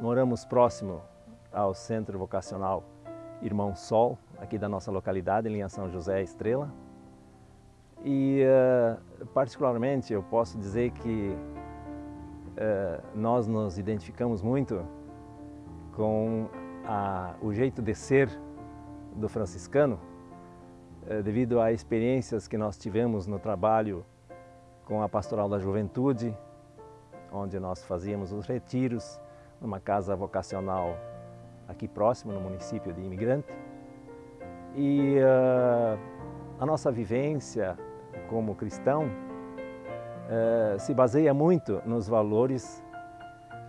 moramos próximo ao Centro Vocacional Irmão Sol, aqui da nossa localidade, em linha São José Estrela. E, uh, particularmente, eu posso dizer que uh, nós nos identificamos muito com a, o jeito de ser do franciscano, uh, devido a experiências que nós tivemos no trabalho com a Pastoral da Juventude, onde nós fazíamos os retiros, numa casa vocacional aqui próximo, no município de Imigrante. E uh, a nossa vivência como cristão uh, se baseia muito nos valores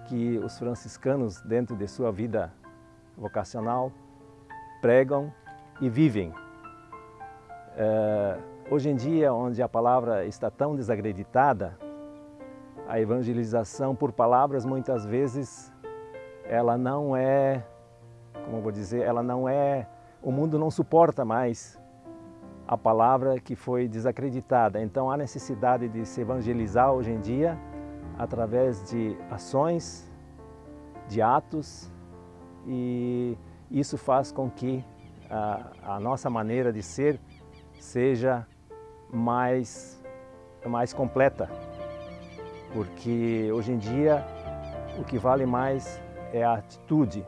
que os franciscanos, dentro de sua vida vocacional, pregam e vivem. Uh, hoje em dia, onde a palavra está tão desacreditada, a evangelização por palavras muitas vezes ela não é, como vou dizer, ela não é, o mundo não suporta mais a palavra que foi desacreditada. Então há necessidade de se evangelizar hoje em dia através de ações, de atos e isso faz com que a, a nossa maneira de ser seja mais, mais completa porque hoje em dia o que vale mais é a atitude.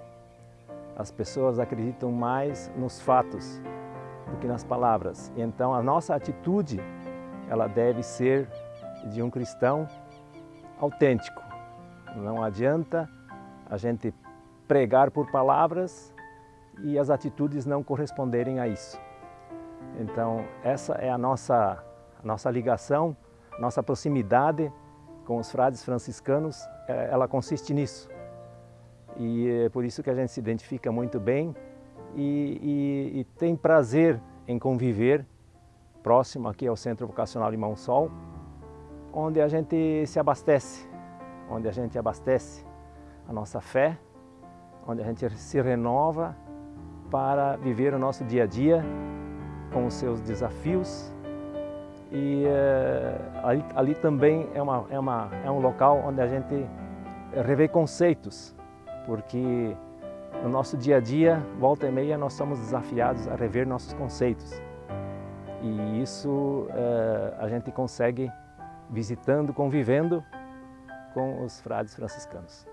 As pessoas acreditam mais nos fatos do que nas palavras. Então a nossa atitude ela deve ser de um cristão autêntico. Não adianta a gente pregar por palavras e as atitudes não corresponderem a isso. Então essa é a nossa, a nossa ligação, nossa proximidade com os frades franciscanos, é, ela consiste nisso. E é por isso que a gente se identifica muito bem e, e, e tem prazer em conviver próximo aqui ao Centro Vocacional Limão Sol, onde a gente se abastece, onde a gente abastece a nossa fé, onde a gente se renova para viver o nosso dia a dia com os seus desafios. E uh, ali, ali, também é, uma, é, uma, é um local onde a gente revê conceitos, porque no nosso dia a dia, volta e meia, nós somos desafiados a rever nossos conceitos. E isso uh, a gente consegue visitando, convivendo com os frades franciscanos.